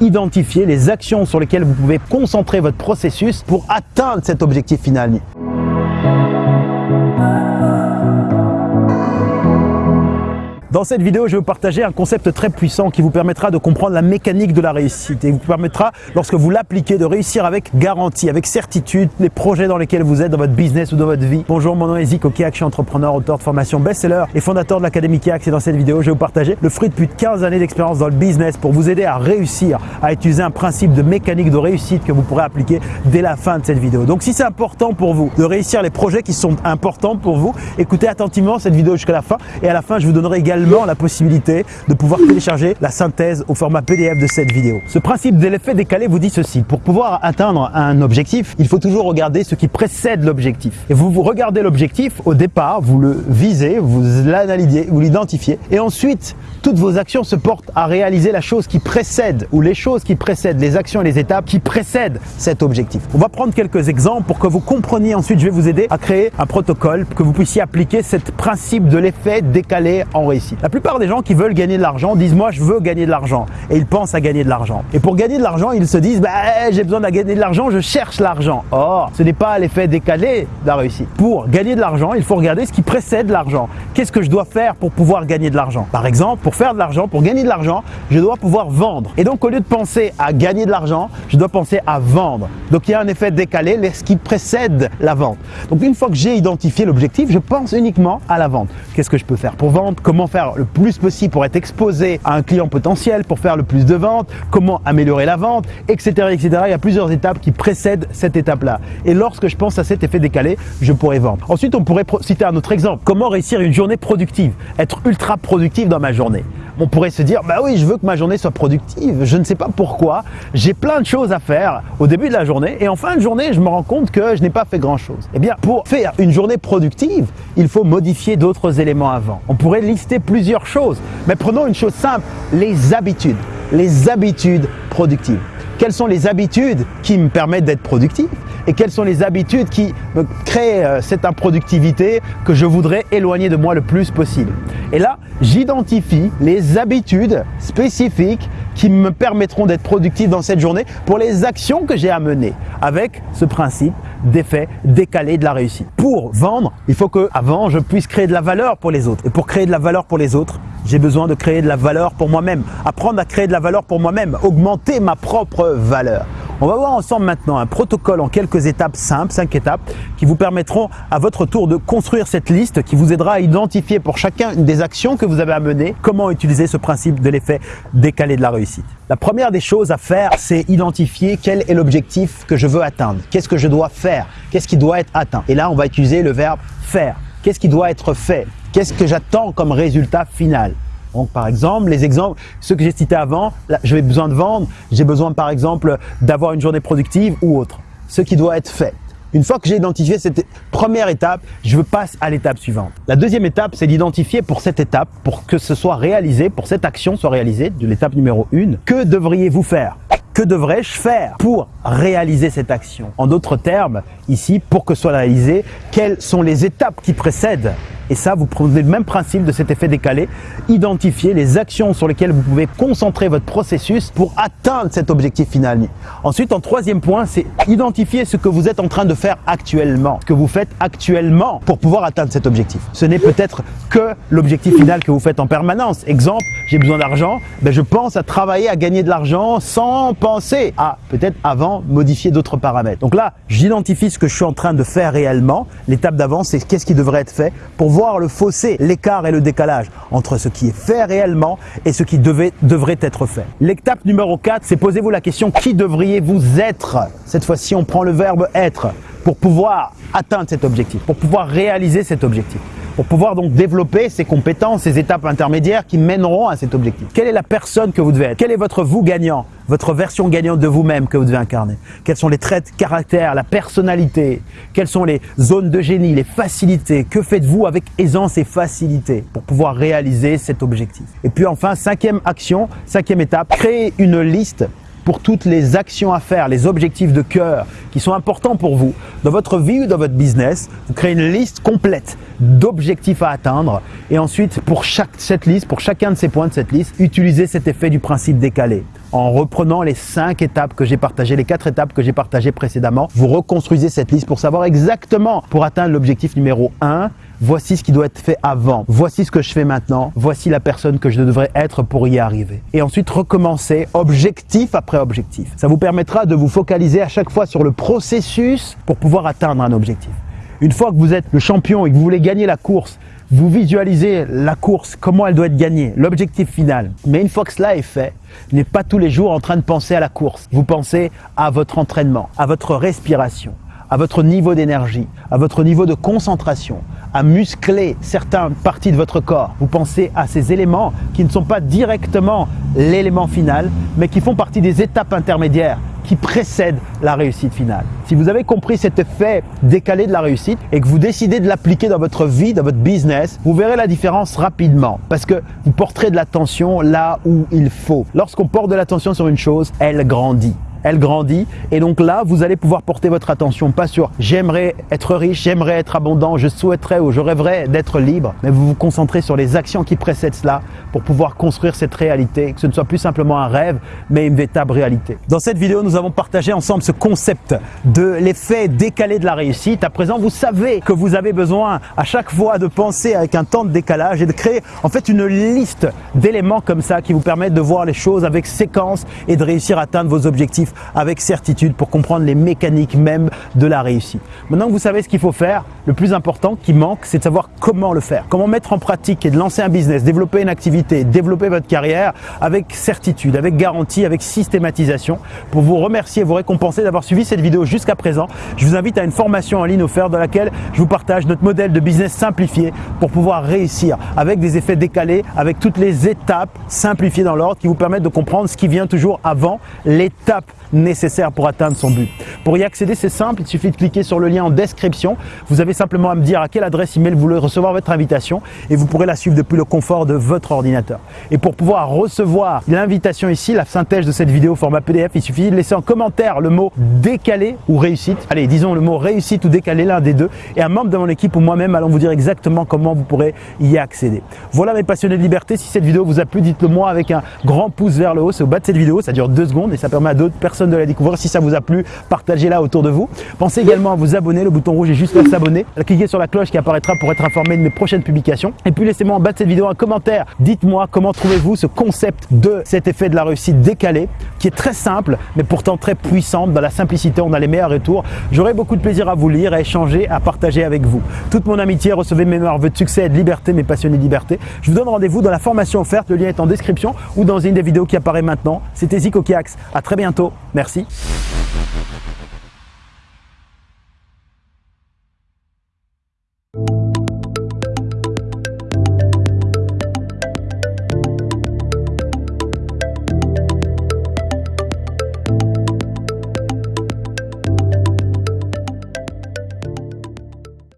identifier les actions sur lesquelles vous pouvez concentrer votre processus pour atteindre cet objectif final. Dans cette vidéo, je vais vous partager un concept très puissant qui vous permettra de comprendre la mécanique de la réussite et vous permettra, lorsque vous l'appliquez, de réussir avec garantie, avec certitude, les projets dans lesquels vous êtes dans votre business ou dans votre vie. Bonjour, mon nom est Zik Okiak, je suis entrepreneur, auteur de formation best-seller et fondateur de l'Académie Kiax et dans cette vidéo, je vais vous partager le fruit de plus de 15 années d'expérience dans le business pour vous aider à réussir, à utiliser un principe de mécanique de réussite que vous pourrez appliquer dès la fin de cette vidéo. Donc si c'est important pour vous de réussir les projets qui sont importants pour vous, écoutez attentivement cette vidéo jusqu'à la fin et à la fin, je vous donnerai également la possibilité de pouvoir télécharger la synthèse au format PDF de cette vidéo. Ce principe de l'effet décalé vous dit ceci. Pour pouvoir atteindre un objectif, il faut toujours regarder ce qui précède l'objectif. Et vous, vous regardez l'objectif au départ, vous le visez, vous l'analysez, vous l'identifiez. Et ensuite, toutes vos actions se portent à réaliser la chose qui précède ou les choses qui précèdent, les actions et les étapes qui précèdent cet objectif. On va prendre quelques exemples pour que vous compreniez. Ensuite, je vais vous aider à créer un protocole, que vous puissiez appliquer ce principe de l'effet décalé en réussite. La plupart des gens qui veulent gagner de l'argent disent moi je veux gagner de l'argent et ils pensent à gagner de l'argent. Et pour gagner de l'argent, ils se disent bah, j'ai besoin de gagner de l'argent, je cherche l'argent. Or, ce n'est pas l'effet décalé de la réussite. Pour gagner de l'argent, il faut regarder ce qui précède l'argent. Qu'est-ce que je dois faire pour pouvoir gagner de l'argent? Par exemple, pour faire de l'argent, pour gagner de l'argent, je dois pouvoir vendre. Et donc au lieu de penser à gagner de l'argent, je dois penser à vendre. Donc il y a un effet décalé, ce qui précède la vente. Donc une fois que j'ai identifié l'objectif, je pense uniquement à la vente. Qu'est-ce que je peux faire pour vendre? Comment faire le plus possible pour être exposé à un client potentiel, pour faire le plus de ventes, comment améliorer la vente, etc. etc. Il y a plusieurs étapes qui précèdent cette étape-là. Et lorsque je pense à cet effet décalé, je pourrais vendre. Ensuite, on pourrait citer un autre exemple. Comment réussir une journée productive? Être ultra productif dans ma journée on pourrait se dire, bah oui, je veux que ma journée soit productive. Je ne sais pas pourquoi. J'ai plein de choses à faire au début de la journée et en fin de journée, je me rends compte que je n'ai pas fait grand chose. Eh bien, pour faire une journée productive, il faut modifier d'autres éléments avant. On pourrait lister plusieurs choses, mais prenons une chose simple, les habitudes. Les habitudes productives. Quelles sont les habitudes qui me permettent d'être productif? Et quelles sont les habitudes qui me créent euh, cette improductivité que je voudrais éloigner de moi le plus possible. Et là, j'identifie les habitudes spécifiques qui me permettront d'être productif dans cette journée pour les actions que j'ai à mener avec ce principe d'effet décalé de la réussite. Pour vendre, il faut que avant je puisse créer de la valeur pour les autres. Et pour créer de la valeur pour les autres, j'ai besoin de créer de la valeur pour moi-même. Apprendre à créer de la valeur pour moi-même, augmenter ma propre valeur. On va voir ensemble maintenant un protocole en quelques étapes simples, cinq étapes, qui vous permettront à votre tour de construire cette liste qui vous aidera à identifier pour chacun des actions que vous avez à mener, comment utiliser ce principe de l'effet décalé de la réussite. La première des choses à faire, c'est identifier quel est l'objectif que je veux atteindre. Qu'est-ce que je dois faire? Qu'est-ce qui doit être atteint? Et là, on va utiliser le verbe faire. Qu'est-ce qui doit être fait? Qu'est-ce que j'attends comme résultat final? Donc, par exemple, les exemples, ceux que j'ai cités avant, j'ai besoin de vendre, j'ai besoin par exemple d'avoir une journée productive ou autre. Ce qui doit être fait. Une fois que j'ai identifié cette première étape, je passe à l'étape suivante. La deuxième étape, c'est d'identifier pour cette étape, pour que ce soit réalisé, pour cette action soit réalisée, de l'étape numéro 1, que devriez-vous faire? Que devrais-je faire pour réaliser cette action? En d'autres termes, ici, pour que soit réalisé, quelles sont les étapes qui précèdent? Et ça, vous prenez le même principe de cet effet décalé, identifier les actions sur lesquelles vous pouvez concentrer votre processus pour atteindre cet objectif final. Ensuite, en troisième point, c'est identifier ce que vous êtes en train de faire actuellement, ce que vous faites actuellement pour pouvoir atteindre cet objectif. Ce n'est peut-être que l'objectif final que vous faites en permanence. Exemple, j'ai besoin d'argent, ben je pense à travailler à gagner de l'argent sans penser à peut-être avant modifier d'autres paramètres. Donc là, j'identifie ce que je suis en train de faire réellement. L'étape d'avant, c'est qu'est-ce qui devrait être fait pour voir le fossé, l'écart et le décalage entre ce qui est fait réellement et ce qui devrait être fait. L'étape numéro 4, c'est posez-vous la question qui devriez-vous être? Cette fois-ci, on prend le verbe être pour pouvoir atteindre cet objectif, pour pouvoir réaliser cet objectif pour pouvoir donc développer ces compétences, ces étapes intermédiaires qui mèneront à cet objectif. Quelle est la personne que vous devez être? Quel est votre vous gagnant? Votre version gagnante de vous-même que vous devez incarner? Quels sont les traits de caractère, la personnalité? Quelles sont les zones de génie, les facilités? Que faites-vous avec aisance et facilité pour pouvoir réaliser cet objectif? Et puis enfin, cinquième action, cinquième étape, créer une liste pour toutes les actions à faire, les objectifs de cœur qui sont importants pour vous dans votre vie ou dans votre business. Vous créez une liste complète d'objectifs à atteindre et ensuite pour chaque cette liste, pour chacun de ces points de cette liste, utilisez cet effet du principe décalé en reprenant les cinq étapes que j'ai partagées, les quatre étapes que j'ai partagées précédemment. Vous reconstruisez cette liste pour savoir exactement pour atteindre l'objectif numéro 1 voici ce qui doit être fait avant, voici ce que je fais maintenant, voici la personne que je devrais être pour y arriver. Et ensuite, recommencer objectif après objectif. Ça vous permettra de vous focaliser à chaque fois sur le processus pour pouvoir atteindre un objectif. Une fois que vous êtes le champion et que vous voulez gagner la course, vous visualisez la course, comment elle doit être gagnée, l'objectif final. Mais une fois que cela est fait, n'êtes pas tous les jours en train de penser à la course. Vous pensez à votre entraînement, à votre respiration, à votre niveau d'énergie, à votre niveau de concentration, à muscler certaines parties de votre corps. Vous pensez à ces éléments qui ne sont pas directement l'élément final, mais qui font partie des étapes intermédiaires qui précèdent la réussite finale. Si vous avez compris cet effet décalé de la réussite et que vous décidez de l'appliquer dans votre vie, dans votre business, vous verrez la différence rapidement parce que vous porterez de l'attention là où il faut. Lorsqu'on porte de l'attention sur une chose, elle grandit elle grandit. Et donc là, vous allez pouvoir porter votre attention pas sur j'aimerais être riche, j'aimerais être abondant, je souhaiterais ou je rêverais d'être libre, mais vous vous concentrez sur les actions qui précèdent cela pour pouvoir construire cette réalité, que ce ne soit plus simplement un rêve, mais une véritable réalité. Dans cette vidéo, nous avons partagé ensemble ce concept de l'effet décalé de la réussite. À présent, vous savez que vous avez besoin à chaque fois de penser avec un temps de décalage et de créer en fait une liste d'éléments comme ça qui vous permettent de voir les choses avec séquence et de réussir à atteindre vos objectifs avec certitude pour comprendre les mécaniques même de la réussite. Maintenant que vous savez ce qu'il faut faire, le plus important qui manque, c'est de savoir comment le faire. Comment mettre en pratique et de lancer un business, développer une activité, développer votre carrière avec certitude, avec garantie, avec systématisation. Pour vous remercier vous récompenser d'avoir suivi cette vidéo jusqu'à présent, je vous invite à une formation en ligne offerte dans laquelle je vous partage notre modèle de business simplifié pour pouvoir réussir avec des effets décalés, avec toutes les étapes simplifiées dans l'ordre qui vous permettent de comprendre ce qui vient toujours avant l'étape nécessaire pour atteindre son but. Pour y accéder, c'est simple, il suffit de cliquer sur le lien en description. Vous avez simplement à me dire à quelle adresse email vous voulez recevoir votre invitation et vous pourrez la suivre depuis le confort de votre ordinateur. Et pour pouvoir recevoir l'invitation ici, la synthèse de cette vidéo format PDF, il suffit de laisser en commentaire le mot décalé ou réussite. Allez, disons le mot réussite ou décalé, l'un des deux. Et un membre de mon équipe ou moi-même allons vous dire exactement comment vous pourrez y accéder. Voilà mes passionnés de liberté. Si cette vidéo vous a plu, dites-le moi avec un grand pouce vers le haut. C'est au bas de cette vidéo, ça dure deux secondes et ça permet à d'autres personnes de la découvrir. Si ça vous a plu, partagez-la autour de vous. Pensez également à vous abonner. Le bouton rouge est juste là, s'abonner. Cliquez sur la cloche qui apparaîtra pour être informé de mes prochaines publications. Et puis laissez-moi en bas de cette vidéo un commentaire. Dites-moi comment trouvez-vous ce concept de cet effet de la réussite décalé qui est très simple mais pourtant très puissant. Dans la simplicité, on a les meilleurs retours. J'aurai beaucoup de plaisir à vous lire, à échanger, à partager avec vous. Toute mon amitié, recevez mes meilleurs vœux de succès et de liberté, mes passionnés de liberté. Je vous donne rendez-vous dans la formation offerte. Le lien est en description ou dans une des vidéos qui apparaît maintenant. C'était Zico Kiax. À très bientôt. Merci.